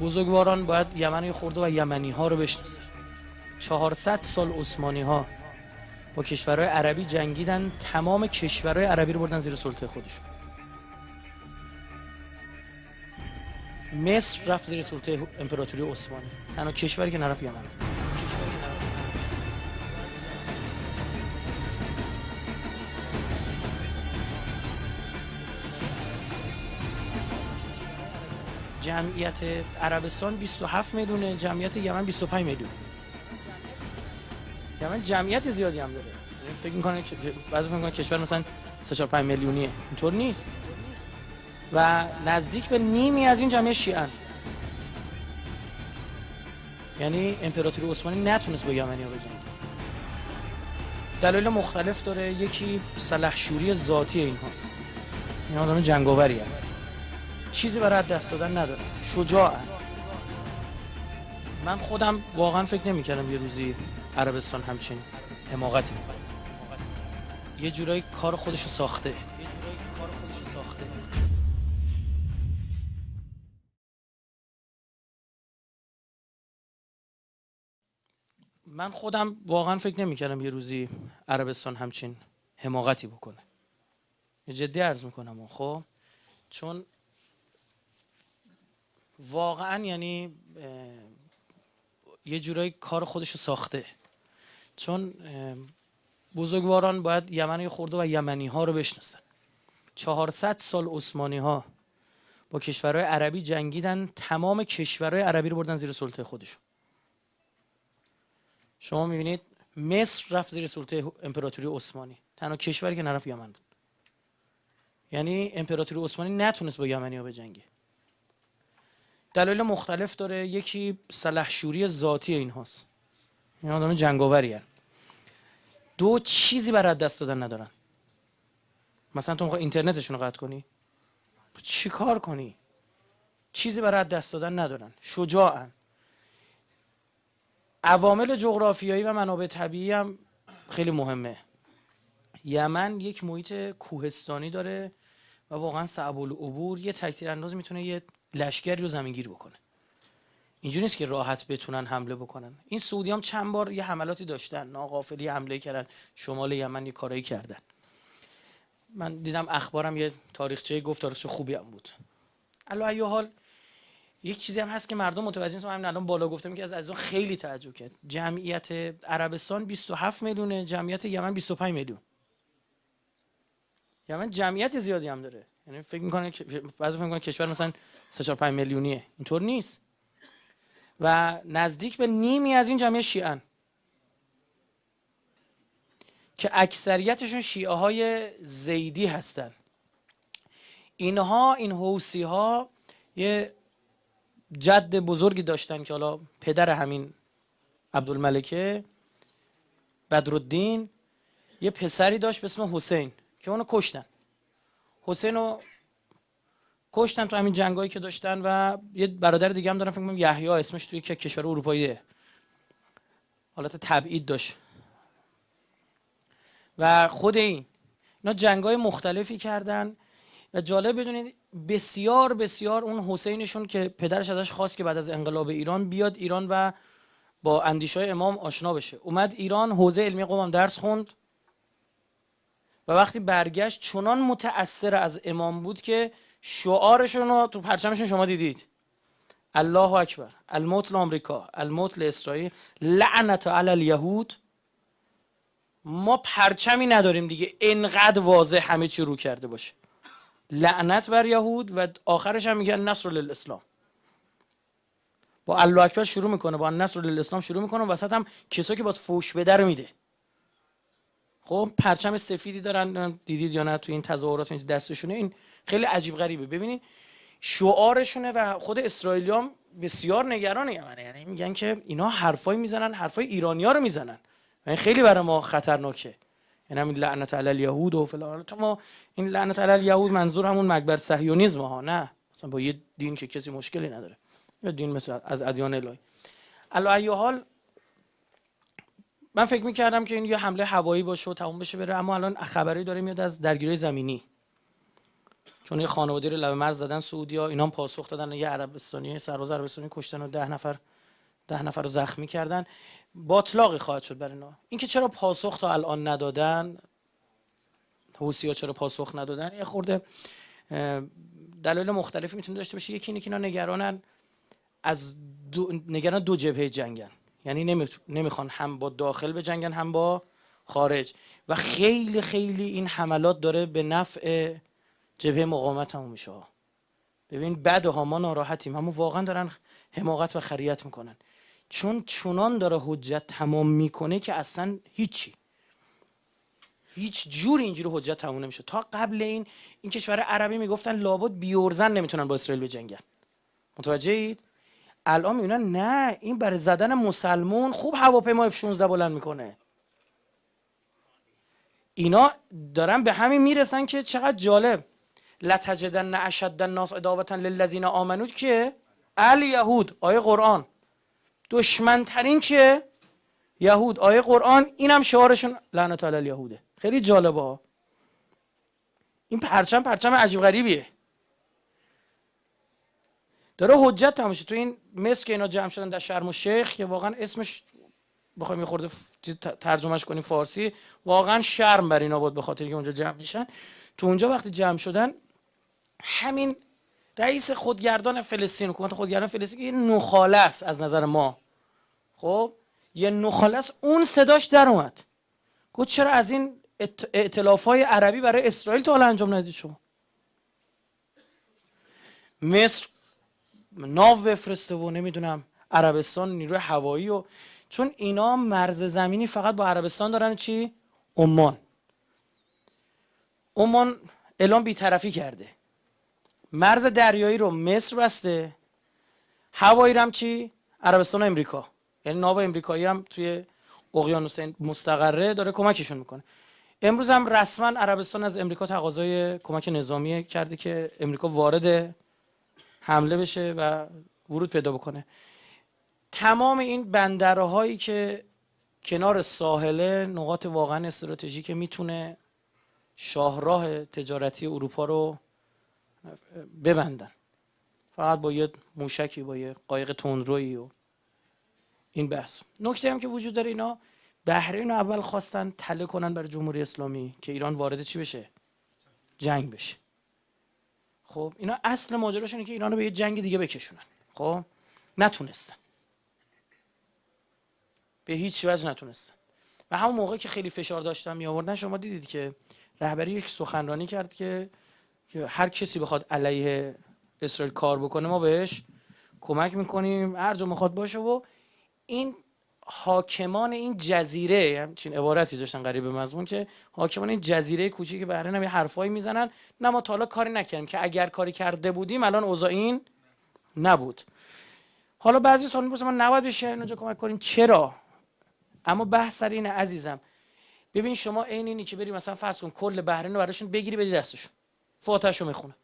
بزرگواران باید یمن خورده و یمنی ها رو بشناسن. 400 سال عثمانی ها با کشورهای عربی جنگیدن تمام کشورهای عربی رو بردن زیر سلطه خودشون. مصر رفت زیر سلطه امپراتوری عثمانی. تنها کشوری که نرفت یمن. جمعیت عربستان 27 میلیونه جمعیت یمن 25 میلیون یمن جمعیت زیادی هم داره. یعنی فکر می‌کنه بعضی فکر می‌کنه کشور مثلا 3 4 5 میلیونیه. اینطور نیست. و نزدیک به نیمی از این جمعیت شیعه یعنی امپراتوری عثمانی نتونست با یمنی ها بجنگه. دلایل مختلف داره. یکی سلحشوری ذاتی این هاست این آدم جنگاوری هست چیزی برای دست دادن نداره شجاع من خودم واقعا فکر نمی کردم یه روزی عربستان همچین حماقتی یه جورایی کار خودشو ساخته. من خودم واقعا فکر نمی کردم یه روزی عربستان همچین حماقتی بکنه. جدی عرض می‌کنم خب؟ چون واقعا یعنی یه جورایی کار خودشو ساخته. چون بزرگواران باید یمن خورده و یمنی ها رو بشناسن. 400 سال عثمانی ها با کشورهای عربی جنگیدن تمام کشورهای عربی رو بردن زیر سلطه خودشون شما می‌بینید مصر رفت زیر سلطه امپراتوری عثمانی. تنها کشوری که نرفت یمن بود. یعنی امپراتوری عثمانی نتونست با یمنی ها بجنگه. دلایل مختلف داره. یکی سلحشوری ذاتی این هاست. این آدم جنگاوری هست دو چیزی برای دست دادن ندارن. مثلا تو می‌خوای اینترنتشون رو قطع کنی؟ چی کار کنی؟ چیزی برای دست دادن ندارن. شجاعن. عوامل جغرافیایی و منابع طبیعی هم خیلی مهمه. یمن یک محیط کوهستانی داره و واقعا صعب العبور یه تکتیر انداز می‌تونه یه لشکری رو زمینگیر بکنه. اینجوری نیست که راحت بتونن حمله بکنن. این سعودی هم چند بار یه حملاتی داشتن. ناقافلی حمله کردن. شمال یمن یه کارایی کردن. من دیدم اخبارم یه تاریخچه گفت تاریخچه خوبی هم بود. الا حال یک چیزی هم هست که مردم متوجه نیستن. همین الان بالا گفتم که از عزیزان خیلی تعجب کرد. جمعیت عربستان 27 میلیونه جمعیت یمن 25 میلیون. یمن جمعیت زیادی هم داره. یعنی فکر می‌کنه بعضی فکر می‌کنه کشور مثلا 3 4 5 میلیونیه. اینطور نیست. و نزدیک به نیمی از این جمعیت شیعه که اکثریتشون شیعه های زیدی هستن. اینها این حوسی ها یه جد بزرگی داشتن که حالا پدر همین عبدالملکه بدرالدین یه پسری داشت به اسم حسین که اونو کشتن. حسین رو کشتن تو همین جنگایی که داشتن و یه برادر دیگه هم دارن فکر کنم یحیی اسمش توی که کشور اروپاییه. حالت تبعید داشت. و خود این اینا جنگای مختلفی کردن و جالب بدونید بسیار بسیار اون حسینشون که پدرش ازش خواست که بعد از انقلاب ایران بیاد ایران و با اندیشای امام آشنا بشه. اومد ایران حوزه علمی قوم درس خوند. و وقتی برگشت چنان متأثر از امام بود که شعارشون رو تو پرچمشون شما دیدید. الله اکبر الموت لامریکا الموت لاسرائیل لعنت علی الیهود. ما پرچمی نداریم دیگه انقدر واضح همه چی رو کرده باشه. لعنت بر یهود و آخرش هم میگن نصر للاسلام. با الله اکبر شروع می‌کنه با نصر للاسلام شروع می‌کنه وسط هم کسایی که باید فوش بده رو میده. خب پرچم سفیدی دارن دیدید یا نه تو این تظاهرات این دستشونه. این خیلی عجیب غریبه. ببینید شعارشونه و خود اسرائیلی هم بسیار نگران یعنی میگن که اینا حرفای می‌زنن حرفای ایرانیا رو می‌زنن. و این خیلی برای ما خطرناکه. یعنی همین لعنت علی الیهود و فلان. ما این لعنت علی الیهود منظور همون مکبر صهیونیسم ها نه. مثلا با یه دین که کسی مشکلی نداره. یا دین مثل از ادیان الهی. علی حال من فکر می‌کردم که این یه حمله هوایی باشه و تموم بشه بره اما الان خبری داره میاد از درگیری زمینی. چون یه خانواده رو لب مرز زدن سعودیا اینا هم پاسخ دادن یه عربستانی سرباز عربستانی کشتن و ده نفر ده نفر رو زخمی کردن. باطلاقی خواهد شد برای اینا. اینکه چرا پاسخ تا الان ندادن؟ حوسی ها چرا پاسخ ندادن؟ یه خورده دلایل مختلفی می‌تونه داشته باشه. یکی اینه که اینا نگرانن از دو نگران دو جبهه جنگن. یعنی نمی‌خوان هم با داخل به جنگن هم با خارج. و خیلی خیلی این حملات داره به نفع جبهه مقاومت همون میشه. ببین بعد ها ما ناراحتیم همون واقعا دارن حماقت و خریت می‌کنن. چون چونان داره حجت تمام می‌کنه که اصلا هیچی. هیچ جور اینجوری حجت تموم نمیشه. تا قبل این این کشور عربی می‌گفتن لابد بیورزن نمی‌تونن با اسرائیل بجنگن. متوجه اید الان می‌بینن نه این برای زدن مسلمون خوب هواپیما F16 بلند می‌کنه. اینا دارن به همین می‌رسن که چقدر جالب. لتجدن اشد الناس اداوتا للذین آمنو. که الیهود آیه قرآن. دشمنترین که یهود. آیه قرآن اینم شعارشون لعنت علی الیهوده. خیلی جالبه. این پرچم پرچم عجیب غریبیه. داره حجت تماشه تو این مصر که اینا جمع شدن در شرم و شیخ که واقعا اسمش بخوایم خورده ترجمهش کنیم فارسی واقعا شرم بر اینا بود به خاطر که اونجا جمع میشن. تو اونجا وقتی جمع شدن همین رئیس خودگردان فلسطین حکومت خودگردان فلسطین یه نخاله است از نظر ما. خب؟ یه نخاله اون صداش در اومد. گفت چرا از این ائتلاف های عربی برای اسرائیل تا حالا انجام ندید شما؟ مصر ناو بفرسته و نمی‌دونم عربستان نیروی هوایی و چون اینا مرز زمینی فقط با عربستان دارن چی؟ عمان. عمان اعلام بیطرفی کرده. مرز دریایی رو مصر بسته. هوایی هم چی؟ عربستان و امریکا. یعنی ناو امریکایی هم توی اقیانوس مستقره داره کمکشون می‌کنه. امروز هم رسما عربستان از امریکا تقاضای کمک نظامی کرده که امریکا وارد حمله بشه و ورود پیدا بکنه. تمام این بندرهایی که کنار ساحله نقاط واقعا استراتژیک می‌تونه شاهراه تجارتی اروپا رو ببندن. فقط با یه موشکی با یه قایق تندرویی و این بحث. نکته هم که وجود داره اینا بحرین اول خواستن تله کنن برای جمهوری اسلامی که ایران وارد چی بشه؟ جنگ بشه. خب اینا اصل ماجراشونه که ایران رو به یه جنگ دیگه بکشونن. خب؟ نتونستن. به هیچ وجه نتونستن. و همون موقع که خیلی فشار داشتن می آوردن شما دیدید که رهبری یک سخنرانی کرد که هر کسی بخواد علیه اسرائیل کار بکنه ما بهش کمک می‌کنیم. هر جا می‌خواد باشه و این حاکمان این جزیره همچین عبارتی داشتن قریب مضمون که حاکمان این جزیره کوچیک بحرین هم یه حرفایی می‌زنن. نه ما تا حالا کاری نکردیم که اگر کاری کرده بودیم الان اوضاع این نبود. حالا بعضی سوال می‌پرسن ما نباید بشه اینجا کمک کنیم؟ چرا؟ اما بحث سر اینه عزیزم. ببین شما عین اینی که بری مثلا فرض کن کل بحرین رو براشون بگیری بدی دستشون. فاتحشو می‌خونه.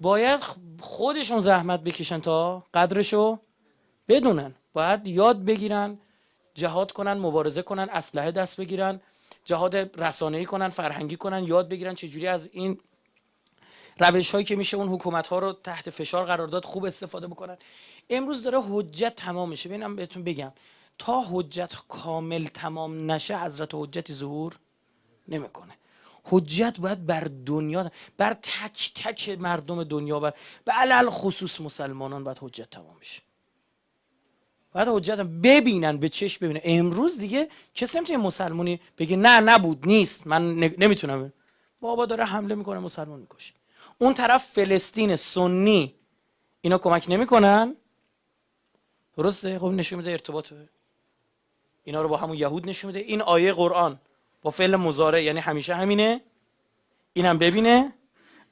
باید خودشون زحمت بکشن تا قدرشو بدونن. باید یاد بگیرن جهاد کنن مبارزه کنن اسلحه دست بگیرن جهاد رسانه‌ای کنن فرهنگی کنن یاد بگیرن چجوری از این روش هایی که میشه اون حکومت ها رو تحت فشار قرار داد خوب استفاده بکنن. امروز داره حجت تمام میشه. ببینم بهتون بگم. تا حجت کامل تمام نشه حضرت حجتی ظهور نمی‌کنه. حجت باید بر دنیا بر تک تک مردم دنیا بر به علل خصوص مسلمانان باید حجت تمام میشه باید حجت ببینن به چشم ببینن. امروز دیگه کسی نمی‌تونه مسلمونی بگه نه نبود نیست. من نمی‌تونم. بابا داره حمله می‌کنه مسلمان می‌کشه. اون طرف فلسطین سنی اینا کمک نمی‌کنن؟ درسته؟ خب نشون میده ارتباط اینا رو با همون یهود نشون میده. این آیه قرآن با فعل مزاره یعنی همیشه همینه؟ اینم ببینه؟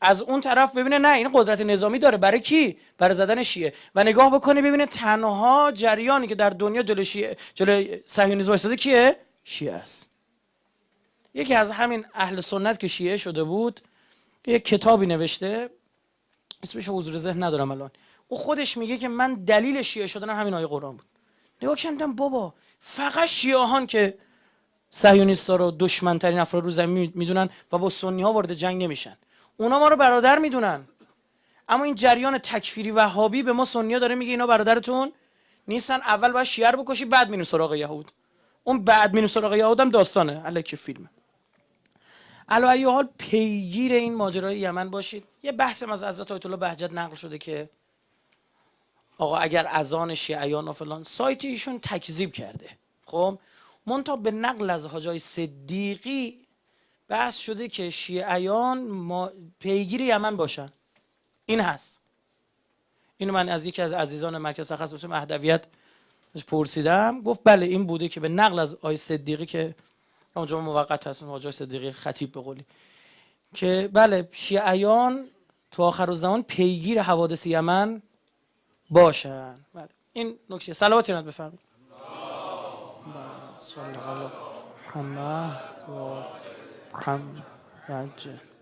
از اون طرف ببینه نه این قدرت نظامی داره. برای کی؟ برای زدن شیعه. و نگاه بکنه ببینه تنها جریانی که در دنیا جلو شیعه جلو صهیونیسم وایساده کیه؟ شیعه است. یکی از همین اهل سنت که شیعه شده بود یک کتابی نوشته. اسمش حضور ذهن ندارم الان. او خودش میگه که من دلیل شیعه شدن همین آیه قرآن بود. نگاه کردم بابا فقط شیعهان که صهیونیست‌ها رو دشمنترین افراد رو زمین می‌دونن و با سنی ها وارد جنگ نمیشن. اونا ما رو برادر می‌دونن. اما این جریان تکفیری وهابی به ما سنیا داره میگه اینا برادرتون نیستن اول باید شیعه رو بکشی بعد میریم سراغ یهود. اون بعد میریم سراغ یهود هم داستانه الکی فیلم. علا ای حال پیگیر این ماجرای یمن باشید. یه بحث از حضرت آیت الله بهجت نقل شده که آقا اگر اذان شیعیان و فلان سایت ایشون تکذیب کرده. خب؟ منتها به نقل از حاجای صدیقی بحث شده که شیعیان ما پیگیر یمن باشن. این هست. اینو من از یکی از عزیزان مرکز تخصص مهدویت پرسیدم. گفت بله این بوده که به نقل از آی صدیقی که اونجا موقت هست آقای صدیقی خطیب به قولی که بله شیعیان تو آخر زمان پیگیر حوادث یمن باشن. بله. این نکته. صلواتی نت بفرمایید. محمد و محمد